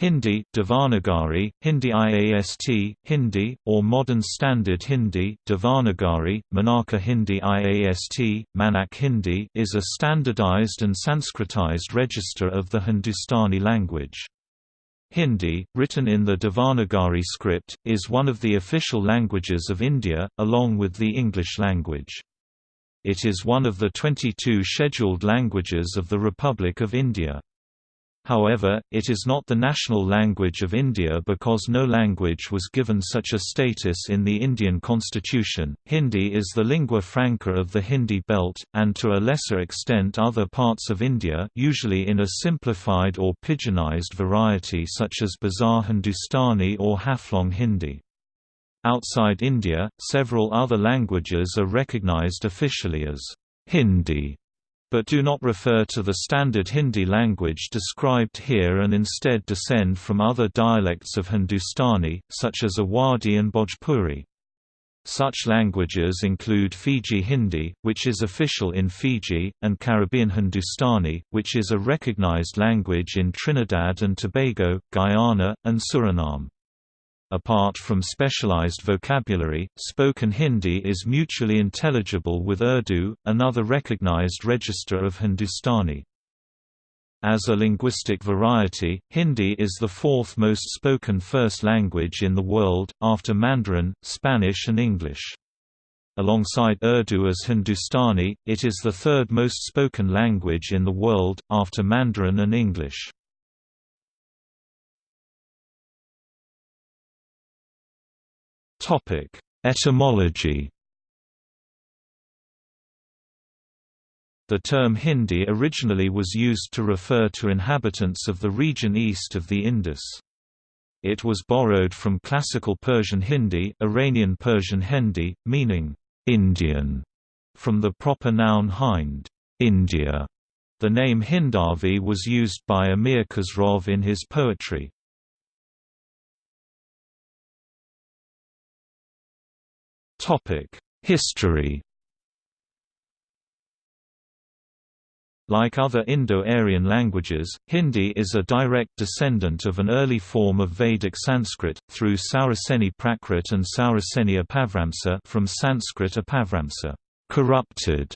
Hindi Devanagari, Hindi IAST, Hindi, or Modern Standard Hindi Devanagari, Manaka Hindi IAST, Manak Hindi is a standardized and Sanskritized register of the Hindustani language. Hindi, written in the Devanagari script, is one of the official languages of India, along with the English language. It is one of the 22 scheduled languages of the Republic of India. However, it is not the national language of India because no language was given such a status in the Indian constitution. Hindi is the lingua franca of the Hindi belt, and to a lesser extent other parts of India, usually in a simplified or pidginized variety such as Bazaar Hindustani or Haflong Hindi. Outside India, several other languages are recognized officially as Hindi but do not refer to the standard Hindi language described here and instead descend from other dialects of Hindustani, such as Awadhi and Bhojpuri. Such languages include Fiji Hindi, which is official in Fiji, and Caribbean Hindustani, which is a recognized language in Trinidad and Tobago, Guyana, and Suriname. Apart from specialized vocabulary, spoken Hindi is mutually intelligible with Urdu, another recognized register of Hindustani. As a linguistic variety, Hindi is the fourth most spoken first language in the world, after Mandarin, Spanish and English. Alongside Urdu as Hindustani, it is the third most spoken language in the world, after Mandarin and English. Topic: Etymology. The term Hindi originally was used to refer to inhabitants of the region east of the Indus. It was borrowed from Classical Persian Hindi, Iranian Persian Hindi, meaning Indian, from the proper noun Hind, India. The name Hindavi was used by Amir Khosrov in his poetry. History. Like other Indo-Aryan languages, Hindi is a direct descendant of an early form of Vedic Sanskrit, through Sauraseni Prakrit and Sauraseni Apabhramsa from Sanskrit Apabhramsa corrupted",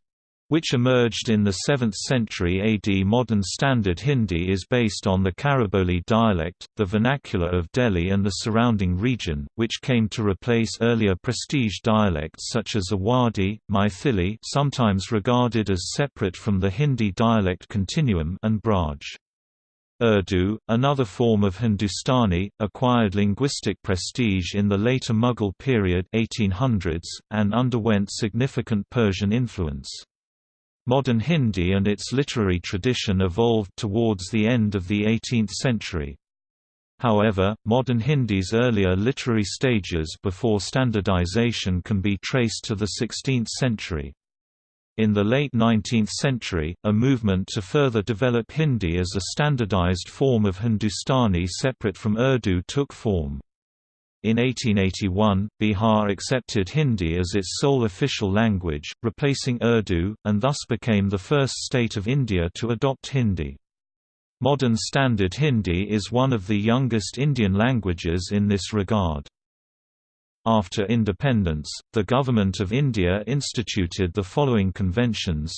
which emerged in the 7th century AD. Modern Standard Hindi is based on the Khariboli dialect, the vernacular of Delhi and the surrounding region, which came to replace earlier prestige dialects such as Awadhi, Maithili sometimes regarded as separate from the Hindi dialect continuum and Braj. Urdu, another form of Hindustani, acquired linguistic prestige in the later Mughal period 1800s, and underwent significant Persian influence. Modern Hindi and its literary tradition evolved towards the end of the 18th century. However, modern Hindi's earlier literary stages before standardization can be traced to the 16th century. In the late 19th century, a movement to further develop Hindi as a standardized form of Hindustani separate from Urdu took form. In 1881, Bihar accepted Hindi as its sole official language, replacing Urdu, and thus became the first state of India to adopt Hindi. Modern Standard Hindi is one of the youngest Indian languages in this regard. After independence, the Government of India instituted the following conventions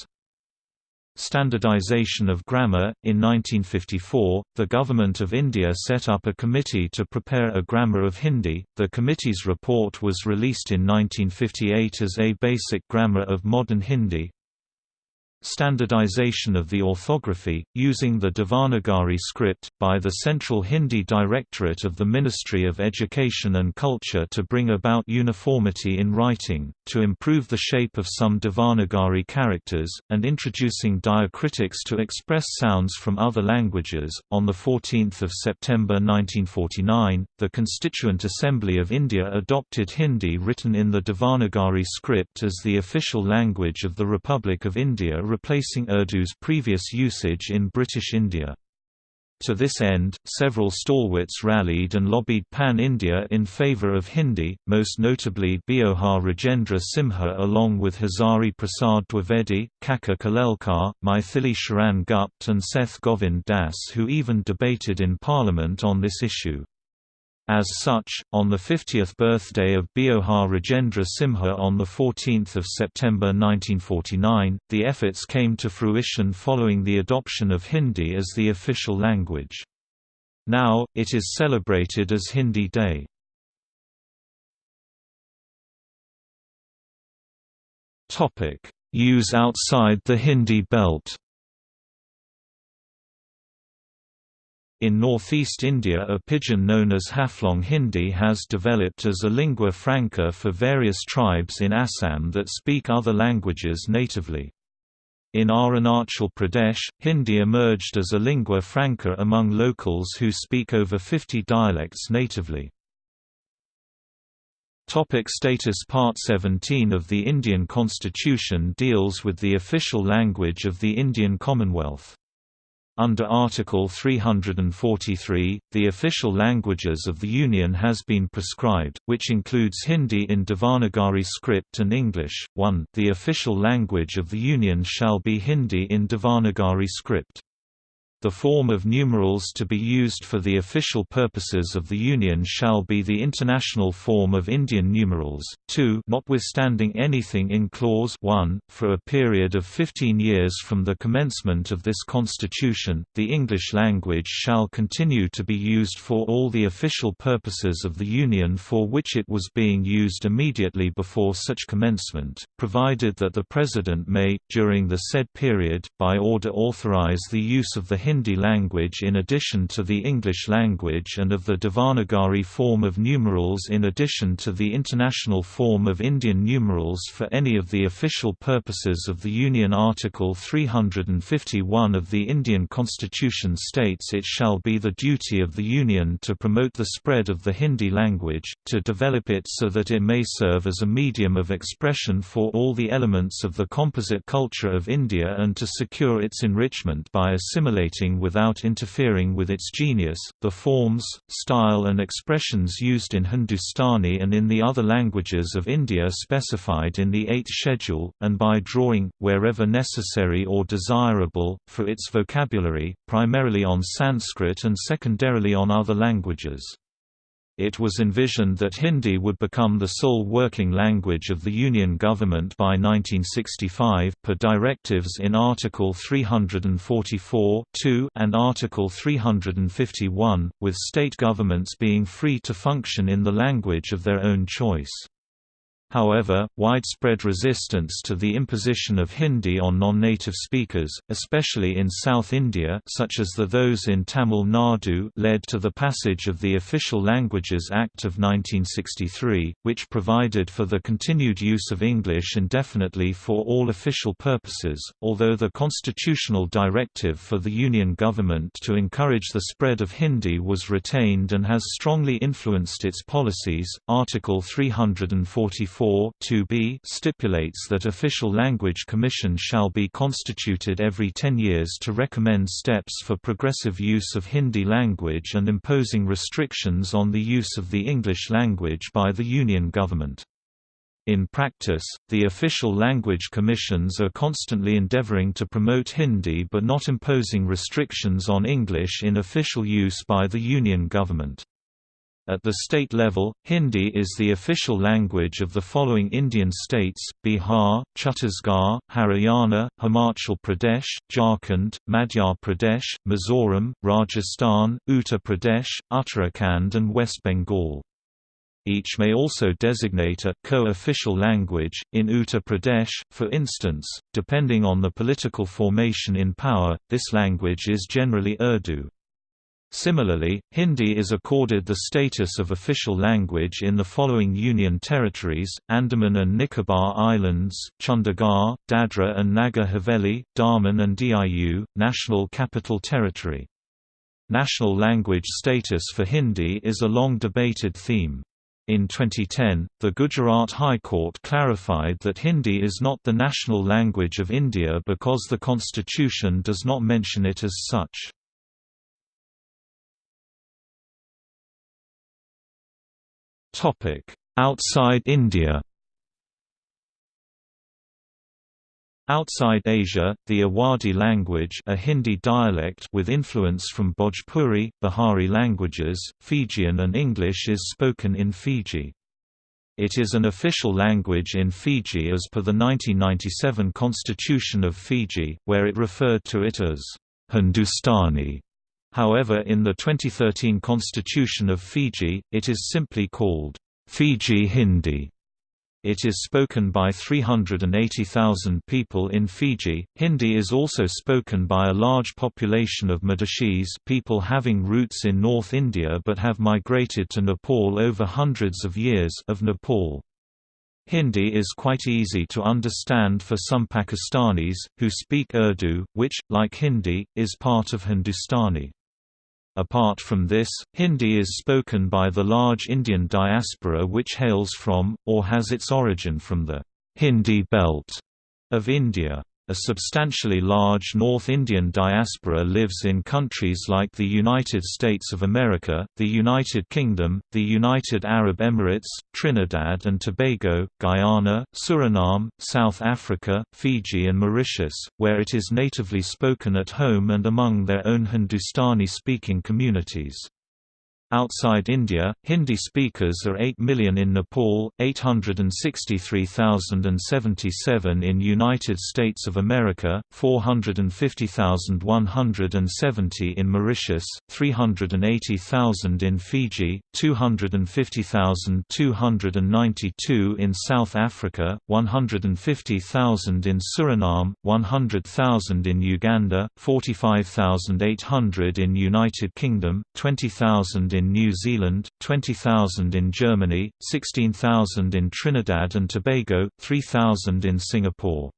Standardization of grammar In 1954, the Government of India set up a committee to prepare a grammar of Hindi. The committee's report was released in 1958 as A Basic Grammar of Modern Hindi, Standardization of the orthography, using the Devanagari script, by the Central Hindi Directorate of the Ministry of Education and Culture to bring about uniformity in writing, to improve the shape of some Devanagari characters, and introducing diacritics to express sounds from other languages. On 14 September 1949, the Constituent Assembly of India adopted Hindi written in the Devanagari script as the official language of the Republic of India replacing Urdu's previous usage in British India. To this end, several stalwarts rallied and lobbied Pan-India in favour of Hindi, most notably Beohar Rajendra Simha along with Hazari Prasad Dwivedi, Kaka Kalelkar, Maithili Sharan Gupt and Seth Govind Das who even debated in Parliament on this issue. As such, on the 50th birthday of Beohar Rajendra Simha on 14 September 1949, the efforts came to fruition following the adoption of Hindi as the official language. Now, it is celebrated as Hindi Day. Use outside the Hindi belt In northeast India a pidgin known as Haflong Hindi has developed as a lingua franca for various tribes in Assam that speak other languages natively. In Arunachal Pradesh, Hindi emerged as a lingua franca among locals who speak over 50 dialects natively. Topic status Part 17 of the Indian Constitution deals with the official language of the Indian Commonwealth. Under Article 343, the official languages of the Union has been prescribed, which includes Hindi in Devanagari script and English. 1. The official language of the Union shall be Hindi in Devanagari script. The form of numerals to be used for the official purposes of the Union shall be the international form of Indian numerals. 2 Notwithstanding anything in Clause 1, for a period of 15 years from the commencement of this Constitution, the English language shall continue to be used for all the official purposes of the Union for which it was being used immediately before such commencement, provided that the President may, during the said period, by order authorize the use of the Hindi language in addition to the English language and of the Devanagari form of numerals in addition to the international form of Indian numerals for any of the official purposes of the Union Article 351 of the Indian Constitution states it shall be the duty of the Union to promote the spread of the Hindi language, to develop it so that it may serve as a medium of expression for all the elements of the composite culture of India and to secure its enrichment by assimilating without interfering with its genius. The forms, style, and expressions used in Hindustani and in the other languages of India specified in the Eighth Schedule, and by drawing, wherever necessary or desirable, for its vocabulary, primarily on Sanskrit and secondarily on other languages. It was envisioned that Hindi would become the sole working language of the Union government by 1965 per directives in Article 344 and Article 351, with state governments being free to function in the language of their own choice. However, widespread resistance to the imposition of Hindi on non-native speakers, especially in South India such as the those in Tamil Nadu led to the passage of the Official Languages Act of 1963, which provided for the continued use of English indefinitely for all official purposes, although the constitutional directive for the Union government to encourage the spread of Hindi was retained and has strongly influenced its policies. Article 344 4 2b stipulates that official language commission shall be constituted every 10 years to recommend steps for progressive use of Hindi language and imposing restrictions on the use of the English language by the Union government. In practice, the official language commissions are constantly endeavoring to promote Hindi but not imposing restrictions on English in official use by the Union government. At the state level, Hindi is the official language of the following Indian states, Bihar, Chhattisgarh, Haryana, Himachal Pradesh, Jharkhand, Madhya Pradesh, Mizoram, Rajasthan, Uttar Pradesh, Uttarakhand and West Bengal. Each may also designate a co-official language. In Uttar Pradesh, for instance, depending on the political formation in power, this language is generally Urdu. Similarly, Hindi is accorded the status of official language in the following Union territories, Andaman and Nicobar Islands, Chandigarh, Dadra and Nagar Haveli, Daman and Diu, National Capital Territory. National language status for Hindi is a long debated theme. In 2010, the Gujarat High Court clarified that Hindi is not the national language of India because the constitution does not mention it as such. Outside India Outside Asia, the Awadhi language a Hindi dialect with influence from Bhojpuri, Bihari languages, Fijian and English is spoken in Fiji. It is an official language in Fiji as per the 1997 Constitution of Fiji, where it referred to it as Hindustani. However in the 2013 Constitution of Fiji, it is simply called Fiji Hindi. It is spoken by 380,000 people in Fiji. Hindi is also spoken by a large population of Madheshis, people having roots in North India but have migrated to Nepal over hundreds of years of Nepal. Hindi is quite easy to understand for some Pakistanis, who speak Urdu, which, like Hindi, is part of Hindustani. Apart from this, Hindi is spoken by the large Indian diaspora which hails from, or has its origin from the Hindi belt of India. A substantially large North Indian diaspora lives in countries like the United States of America, the United Kingdom, the United Arab Emirates, Trinidad and Tobago, Guyana, Suriname, South Africa, Fiji and Mauritius, where it is natively spoken at home and among their own Hindustani-speaking communities. Outside India, Hindi speakers are 8 million in Nepal, 863,077 in United States of America, 450,170 in Mauritius, 380,000 in Fiji, 250,292 in South Africa, 150,000 in Suriname, 100,000 in Uganda, 45,800 in United Kingdom, 20,000 in New Zealand, 20,000 in Germany, 16,000 in Trinidad and Tobago, 3,000 in Singapore.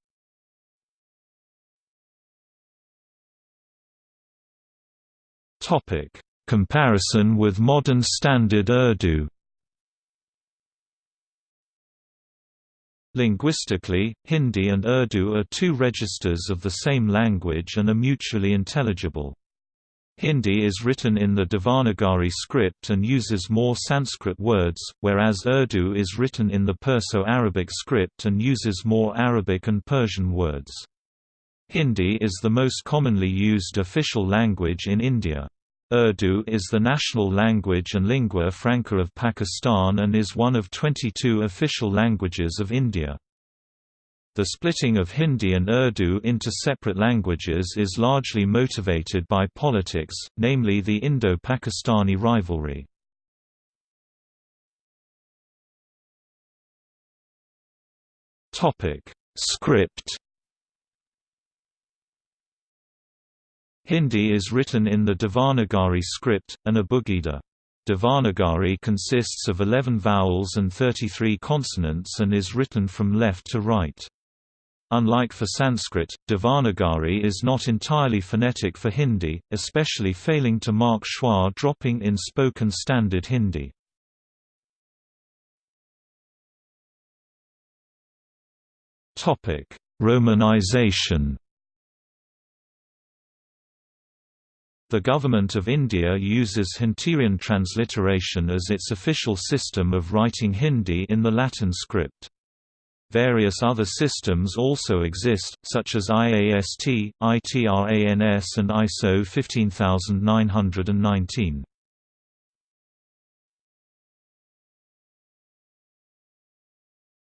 Comparison with modern Standard Urdu Linguistically, Hindi and Urdu are two registers of the same language and are mutually intelligible. Hindi is written in the Devanagari script and uses more Sanskrit words, whereas Urdu is written in the Perso-Arabic script and uses more Arabic and Persian words. Hindi is the most commonly used official language in India. Urdu is the national language and lingua franca of Pakistan and is one of 22 official languages of India. The splitting of Hindi and Urdu into separate languages is largely motivated by politics, namely the Indo-Pakistani rivalry. Topic: Script Hindi is written in the Devanagari script, an Abugida. Devanagari consists of 11 vowels and 33 consonants and is written from left to right. Unlike for Sanskrit, Devanagari is not entirely phonetic for Hindi, especially failing to mark schwa dropping in spoken standard Hindi. Romanization The Government of India uses Hunterian transliteration as its official system of writing Hindi in the Latin script. Various other systems also exist, such as IAST, ITRANS and ISO 15919.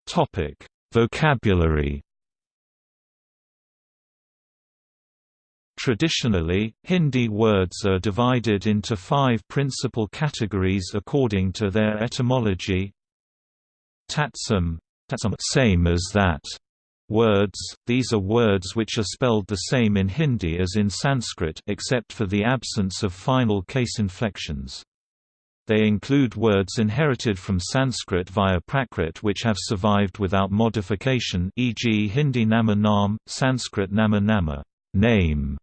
Topic: Vocabulary. Traditionally, Hindi words are divided into five principal categories according to their etymology. Tatsam same as that words, these are words which are spelled the same in Hindi as in Sanskrit except for the absence of final case inflections. They include words inherited from Sanskrit via Prakrit which have survived without modification e.g. Hindi nama nam, Sanskrit nama nama name,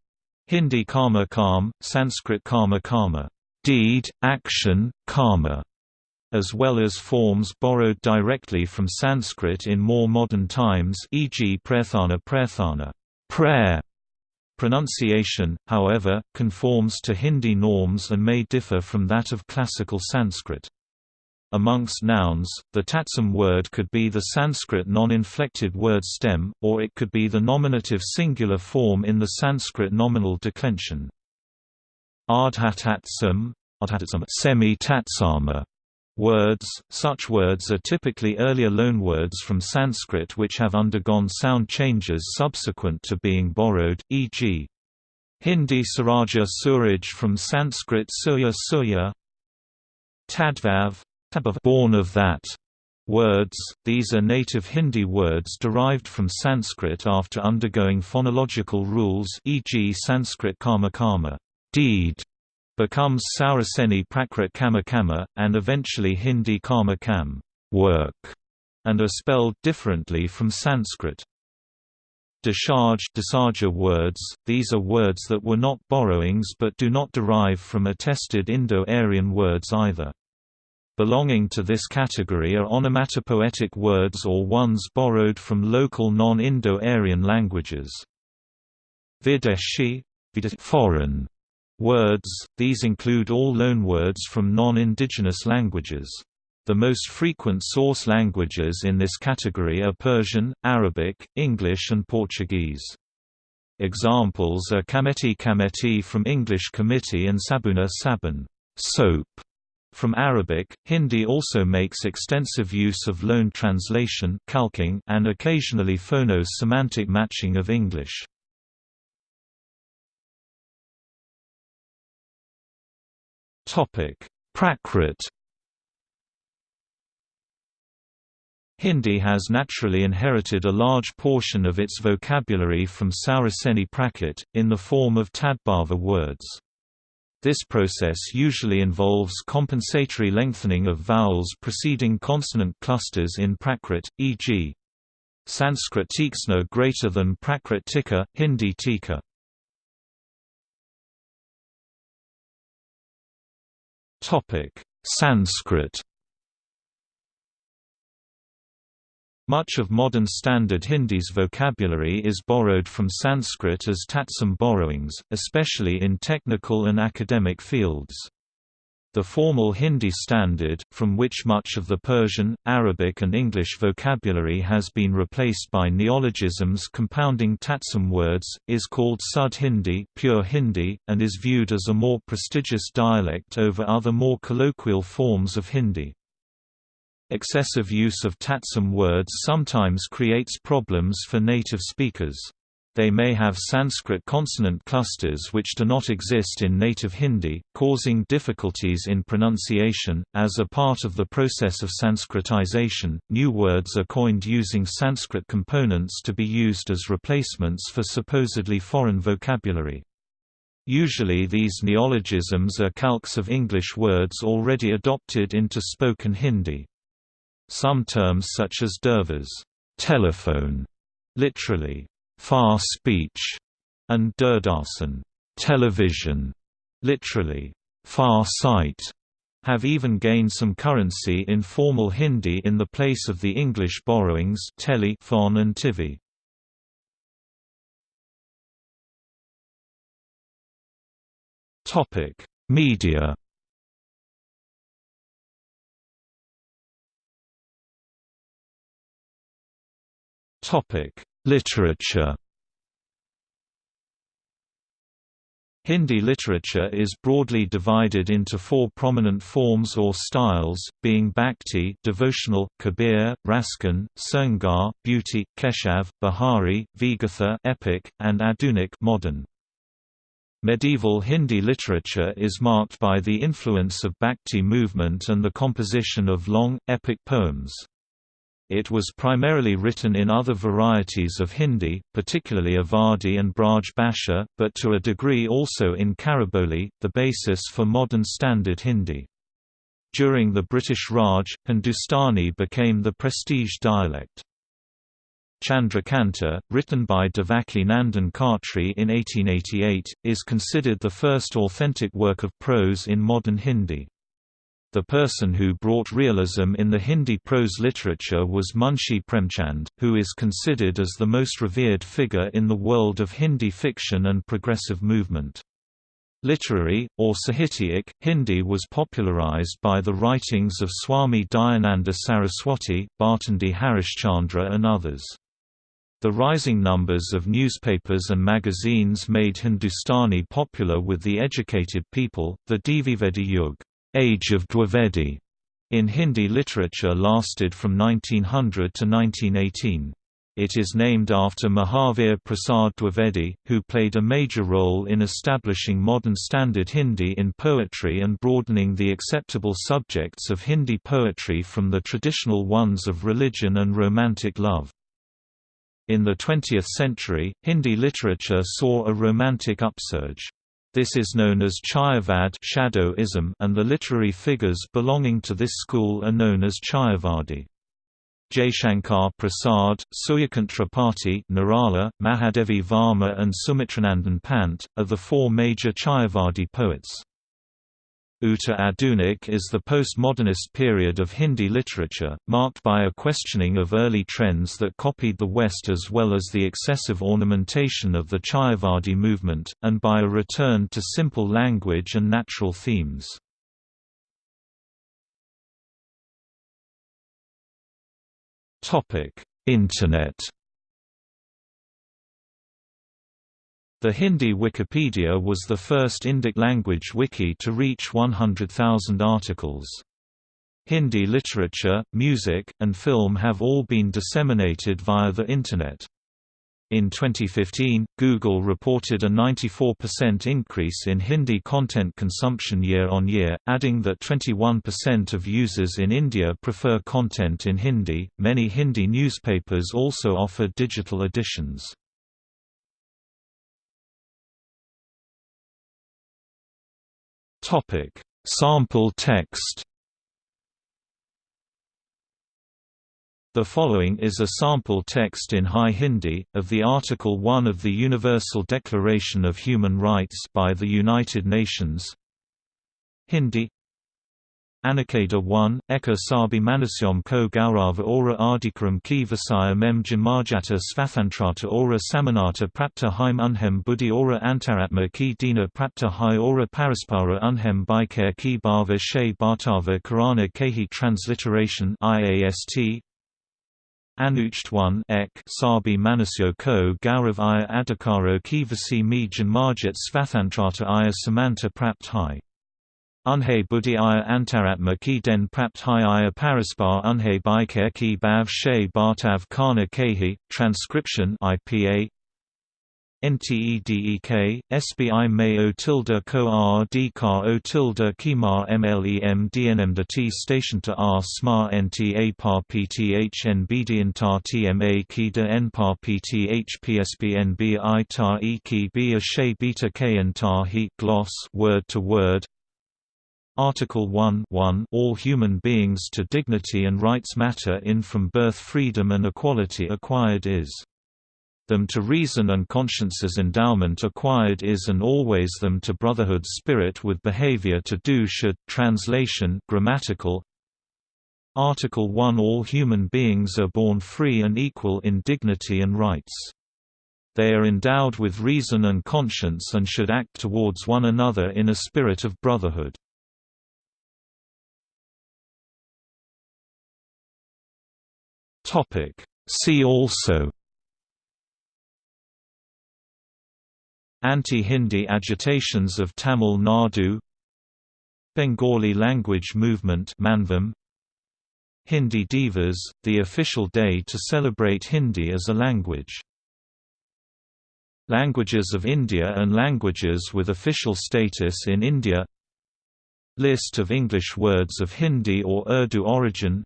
Hindi karma karm, Sanskrit karma karma deed, action, karma, as well as forms borrowed directly from Sanskrit in more modern times e.g. prarthana prarthana prayer. Pronunciation, however, conforms to Hindi norms and may differ from that of classical Sanskrit. Amongst nouns, the tatsam word could be the Sanskrit non-inflected word stem, or it could be the nominative singular form in the Sanskrit nominal declension. Ardhatatsam, semi-tatsama words, such words are typically earlier loanwords from Sanskrit which have undergone sound changes subsequent to being borrowed, e.g. Hindi Suraja Suraj from Sanskrit Surya Surya. Tadbhav, born of that. Words, these are native Hindi words derived from Sanskrit after undergoing phonological rules e.g. Sanskrit karma karma. Deed becomes Sauraseni Prakrit Kama Kama, and eventually Hindi Kama Kam work, and are spelled differently from Sanskrit. Discharge Desaja words, these are words that were not borrowings but do not derive from attested Indo-Aryan words either. Belonging to this category are onomatopoetic words or ones borrowed from local non-Indo-Aryan languages. Videshi foreign Words, these include all loanwords from non-indigenous languages. The most frequent source languages in this category are Persian, Arabic, English and Portuguese. Examples are kameti kameti from English committee and sabuna sabun soap from Arabic. Hindi also makes extensive use of loan translation calquing and occasionally phono-semantic matching of English. Prakrit Hindi has naturally inherited a large portion of its vocabulary from Sauraseni Prakrit, in the form of Tadbhava words. This process usually involves compensatory lengthening of vowels preceding consonant clusters in Prakrit, e.g. Sanskrit tiksna greater than Prakrit tika, Hindi tika. Topic: Sanskrit. Much of modern Standard Hindi's vocabulary is borrowed from Sanskrit as tatsam borrowings, especially in technical and academic fields. The formal Hindi standard, from which much of the Persian, Arabic and English vocabulary has been replaced by neologisms compounding Tatsam words, is called Sud Hindi, pure Hindi and is viewed as a more prestigious dialect over other more colloquial forms of Hindi. Excessive use of Tatsam words sometimes creates problems for native speakers. They may have Sanskrit consonant clusters which do not exist in native Hindi, causing difficulties in pronunciation. As a part of the process of Sanskritization, new words are coined using Sanskrit components to be used as replacements for supposedly foreign vocabulary. Usually these neologisms are calques of English words already adopted into spoken Hindi. Some terms such as durvas telephone, literally, far speech, and Durdarsan television, literally, far sight, have even gained some currency in formal Hindi in the place of the English borrowings tele, phon and TV. Topic: Media. Topic: Literature Hindi literature is broadly divided into four prominent forms or styles, being Bhakti devotional, Kabir, Raskhan, Sringar, beauty, Keshav, Bihari, Virgatha epic, and Adunik modern. Medieval Hindi literature is marked by the influence of Bhakti movement and the composition of long, epic poems. It was primarily written in other varieties of Hindi, particularly Awadhi and Braj Bhasha, but to a degree also in Khariboli, the basis for modern Standard Hindi. During the British Raj, Hindustani became the prestige dialect. Chandrakanta, written by Devaki Nandan Khatri in 1888, is considered the first authentic work of prose in modern Hindi. The person who brought realism in the Hindi prose literature was Munshi Premchand, who is considered as the most revered figure in the world of Hindi fiction and progressive movement. Literary, or Sahityik, Hindi was popularized by the writings of Swami Dayananda Saraswati, Bharatendu Harishchandra and others. The rising numbers of newspapers and magazines made Hindustani popular with the educated people. The Dvivedi Yug, Age of Dwivedi, in Hindi literature lasted from 1900 to 1918. It is named after Mahavir Prasad Dwivedi, who played a major role in establishing modern standard Hindi in poetry and broadening the acceptable subjects of Hindi poetry from the traditional ones of religion and romantic love. In the 20th century, Hindi literature saw a romantic upsurge. This is known as Chayavad shadowism and the literary figures belonging to this school are known as Chayavadi. Jaishankar Prasad, Suryakant Nirala, Mahadevi Varma and Sumitranandan Pant, are the four major Chayavadi poets. Uttar Adunik is the postmodernist period of Hindi literature, marked by a questioning of early trends that copied the West as well as the excessive ornamentation of the Chayavadi movement, and by a return to simple language and natural themes. Internet. The Hindi Wikipedia was the first Indic-language wiki to reach 100,000 articles. Hindi literature, music, and film have all been disseminated via the Internet. In 2015, Google reported a 94% increase in Hindi content consumption year on year, adding that 21% of users in India prefer content in Hindi. Many Hindi newspapers also offer digital editions. Topic: Sample text The following is a sample text in High Hindi, of the Article 1 of the Universal Declaration of Human Rights by the United Nations. Hindi Anakeda 1, Eka Sabi Manusyam ko Gaurava ora Adhikaram ki Vasaya mem Jamarjata Svathantrata ora Samanata Prapta Haim Unhem Buddhi ora Antaratma ki Dina Prapta Hai ora Paraspara Unhem Bikare ki Bhava She Bhartava Karana Kehi Transliteration IAST Anucht 1 ek Sabi Manasyo ko Gaurav Aya Adhikaro Kivasi mi Janmarjit Svathantrata Aya Samanta Prapt Hai. Unhe Buddhi Aya Antaratma ki den Prapt Hai Aya Paraspar Unhe Bikare ki Bav She Bartav Kana Kehi, Transcription IPA NTEDEK, SBI May O tilde co R D car O tilde Kimar MLEM DNM T station to R SMA NTA par PTH NBD tar TMA Kida N par PTH PSBNB I tar E key B a Shay Beta K and tar He gloss word to word Article 1 1 All human beings to dignity and rights matter in from birth freedom and equality acquired is them to reason and conscience's endowment acquired is and always them to brotherhood spirit with behavior to do should translation grammatical Article 1 All human beings are born free and equal in dignity and rights. They are endowed with reason and conscience and should act towards one another in a spirit of brotherhood. See also Anti-Hindi agitations of Tamil Nadu Bengali language movement Manvam Hindi Divas, the official day to celebrate Hindi as a language. Languages of India and languages with official status in India. List of English words of Hindi or Urdu origin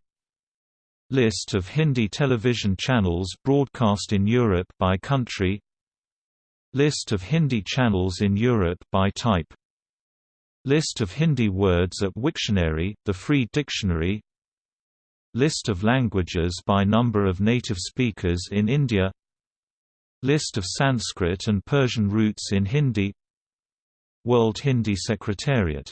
List of Hindi television channels broadcast in Europe by country. List of Hindi channels in Europe by type. List of Hindi words at Wiktionary, the free dictionary. List of languages by number of native speakers in India. List of Sanskrit and Persian roots in Hindi. World Hindi Secretariat